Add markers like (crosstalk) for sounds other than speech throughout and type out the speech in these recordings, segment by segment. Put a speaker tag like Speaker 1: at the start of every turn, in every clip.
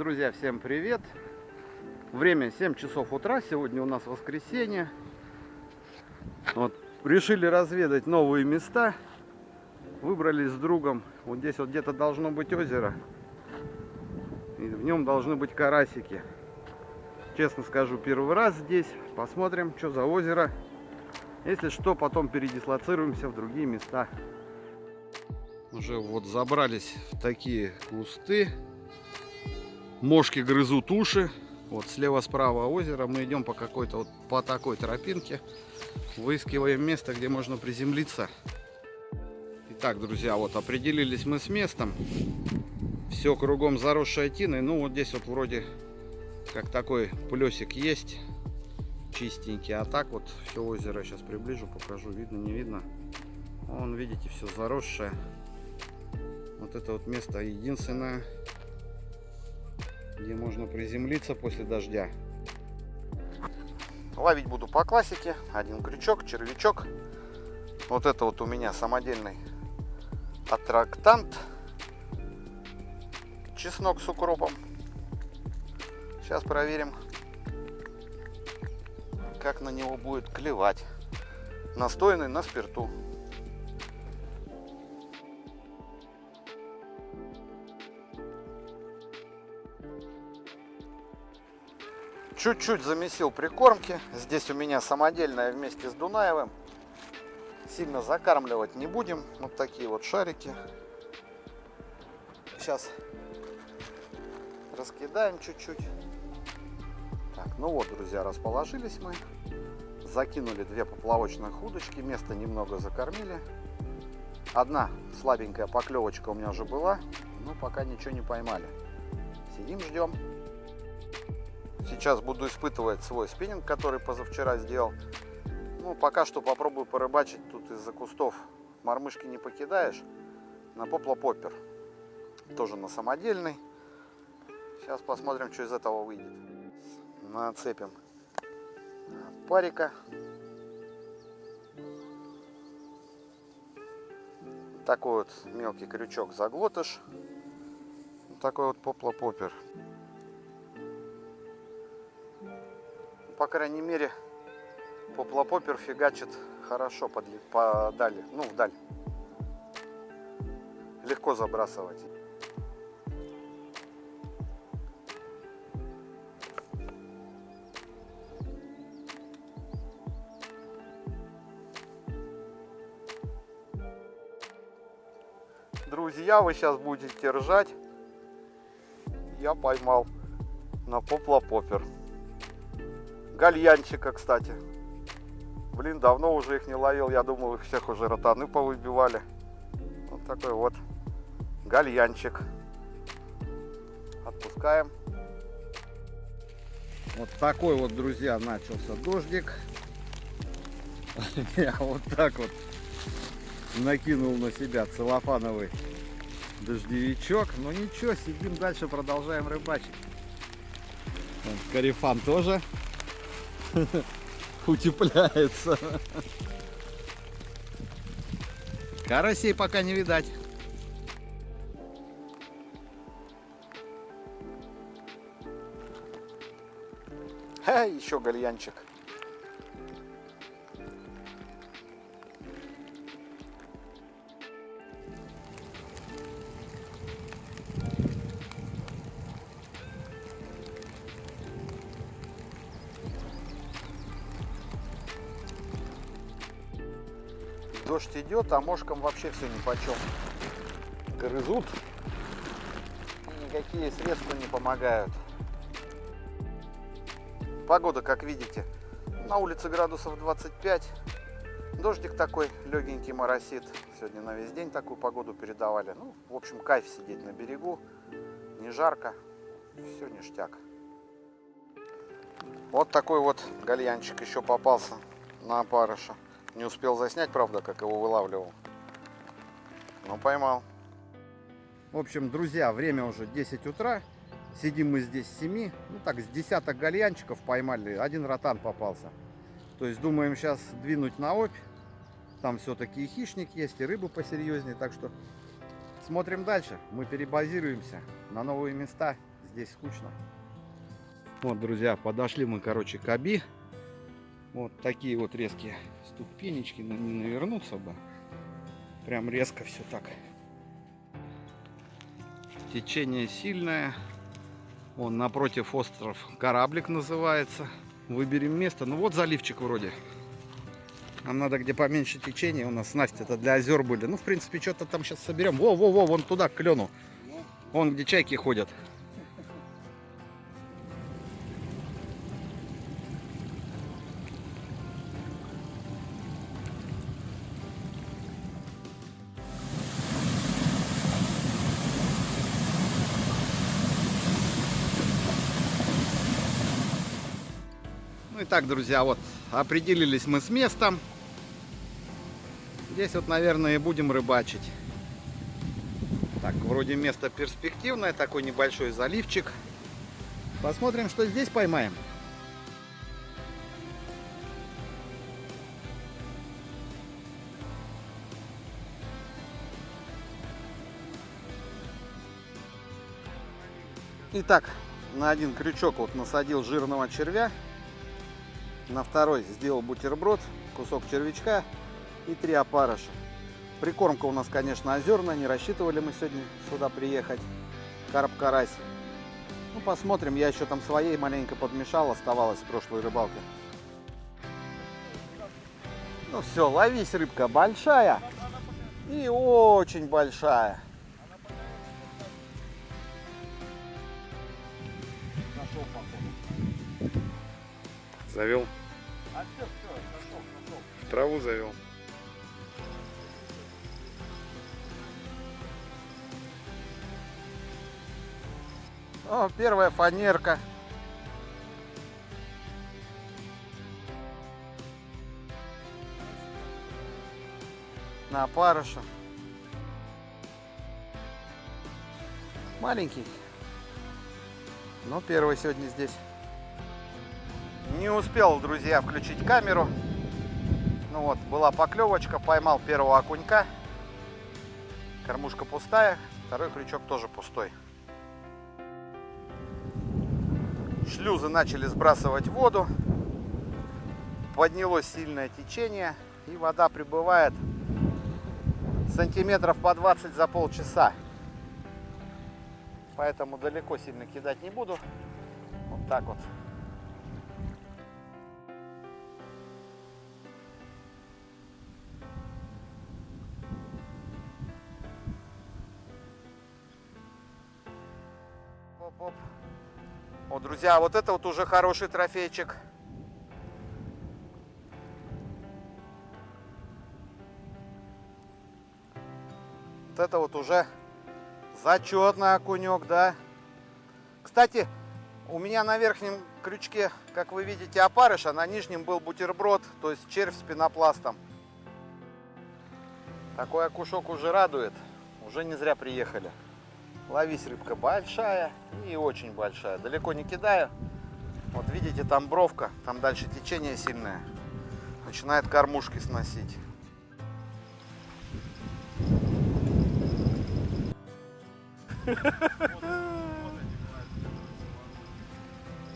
Speaker 1: Друзья, всем привет! Время 7 часов утра, сегодня у нас воскресенье. Вот, решили разведать новые места. Выбрались с другом. Вот здесь вот где-то должно быть озеро. И в нем должны быть карасики. Честно скажу, первый раз здесь. Посмотрим, что за озеро. Если что, потом передислоцируемся в другие места. Уже вот забрались в такие кусты. Мошки грызут уши. Вот слева-справа озеро. Мы идем по какой-то вот по такой тропинке. Выискиваем место, где можно приземлиться. Итак, друзья, вот определились мы с местом. Все кругом заросшей тиной. Ну, вот здесь вот вроде как такой плесик есть. Чистенький. А так вот все озеро сейчас приближу, покажу. Видно, не видно. Вон, видите, все заросшее. Вот это вот место единственное, где можно приземлиться после дождя. Ловить буду по классике. Один крючок, червячок. Вот это вот у меня самодельный аттрактант. Чеснок с укропом. Сейчас проверим, как на него будет клевать. Настойный на спирту. Чуть-чуть замесил прикормки. Здесь у меня самодельная вместе с Дунаевым. Сильно закармливать не будем. Вот такие вот шарики. Сейчас раскидаем чуть-чуть. Так, ну вот, друзья, расположились мы. Закинули две поплавочных удочки. Место немного закормили. Одна слабенькая поклевочка у меня уже была. Но пока ничего не поймали. Сидим, ждем. Сейчас буду испытывать свой спиннинг, который позавчера сделал. Ну, пока что попробую порыбачить тут из-за кустов. Мормышки не покидаешь. На поплопоппер. Тоже на самодельный. Сейчас посмотрим, что из этого выйдет. Нацепим парика. Такой вот мелкий крючок заглотыш. Такой вот поплопоппер. По крайней мере, поплопопер фигачит хорошо подли, подали, ну, вдаль. Легко забрасывать. Друзья, вы сейчас будете ржать. Я поймал на поплопопер. Гальянчика, кстати. Блин, давно уже их не ловил. Я думал, их всех уже ротаны повыбивали. Вот такой вот гальянчик. Отпускаем. Вот такой вот, друзья, начался дождик. (laughs) Я вот так вот накинул на себя целлофановый дождевичок. Но ничего, сидим дальше, продолжаем рыбачить. Карифан тоже утепляется. Карасей пока не видать. Ха, еще гальянчик. Дождь идет, а мошкам вообще все ни по чем. Грызут. Никакие средства не помогают. Погода, как видите, на улице градусов 25. Дождик такой легенький моросит. Сегодня на весь день такую погоду передавали. Ну, в общем, кайф сидеть на берегу. Не жарко. Все ништяк. Вот такой вот гальянчик еще попался на опарыша. Не успел заснять, правда, как его вылавливал. Но поймал. В общем, друзья, время уже 10 утра. Сидим мы здесь с 7. Ну так, с десяток гальянчиков поймали. Один ротан попался. То есть думаем сейчас двинуть на опь. Там все-таки и хищник есть, и рыбы посерьезнее. Так что смотрим дальше. Мы перебазируемся на новые места. здесь скучно. Вот, друзья, подошли мы, короче, к Аби. Вот такие вот резкие ступенечки, но не навернуться бы. Прям резко все так. Течение сильное. Он напротив остров кораблик называется. Выберем место. Ну вот заливчик вроде. Нам надо где поменьше течения. У нас Настя это для озер были. Ну, в принципе, что-то там сейчас соберем. Во-во-во, вон туда, к клену. Вон где чайки ходят. Ну и так, друзья, вот определились мы с местом. Здесь вот, наверное, и будем рыбачить. Так, вроде место перспективное, такой небольшой заливчик. Посмотрим, что здесь поймаем. Итак, на один крючок вот насадил жирного червя. На второй сделал бутерброд, кусок червячка и три опарыша. Прикормка у нас, конечно, озерная, не рассчитывали мы сегодня сюда приехать. Карп-карась. Ну, посмотрим, я еще там своей маленько подмешал, оставалось с прошлой рыбалки. Ну все, ловись, рыбка, большая и очень большая.
Speaker 2: Завел. Траву завел.
Speaker 1: О, первая фанерка. На опарыша. Маленький. Но первый сегодня здесь. Не успел, друзья, включить камеру. Ну вот, была поклевочка, поймал первого окунька. Кормушка пустая, второй крючок тоже пустой. Шлюзы начали сбрасывать воду. Поднялось сильное течение. И вода прибывает сантиметров по 20 за полчаса. Поэтому далеко сильно кидать не буду. Вот так вот. Друзья, вот это вот уже хороший трофейчик. Вот это вот уже зачетный окунек, да. Кстати, у меня на верхнем крючке, как вы видите, опарыш, а на нижнем был бутерброд, то есть червь с пенопластом. Такой окушок уже радует. Уже не зря приехали. Ловись рыбка большая и очень большая. Далеко не кидаю. Вот видите, там бровка, там дальше течение сильное. Начинает кормушки сносить. (laughs)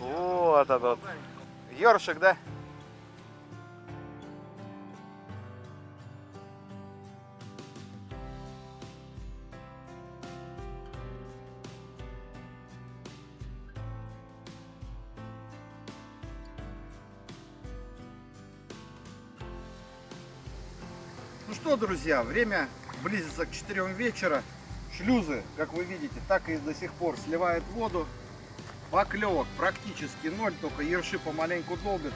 Speaker 1: Вот этот. Ёршик, да? Что, друзья, время близится к 4 вечера. Шлюзы, как вы видите, так и до сих пор сливают воду. Поклевок практически ноль, только ерши помаленьку долбят,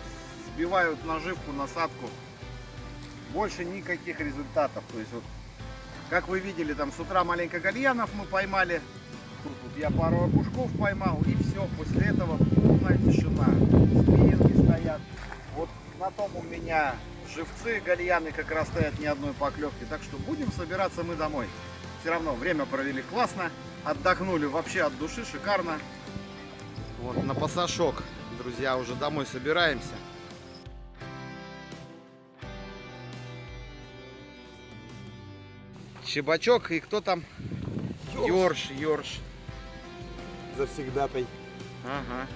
Speaker 1: сбивают наживку, насадку. Больше никаких результатов. То есть вот, как вы видели, там с утра маленько гальянов мы поймали. Тут вот я пару окушков поймал и все. После этого полная тишина. Спиннинги стоят. Вот на том у меня живцы, гальяны как раз стоят ни одной поклевки. Так что будем собираться мы домой. Все равно время провели классно. Отдохнули вообще от души, шикарно. Вот на пасашок, друзья, уже домой собираемся. Щебачок и кто там? Ёрш, ёрш.
Speaker 2: завсегдатай.
Speaker 1: Ага.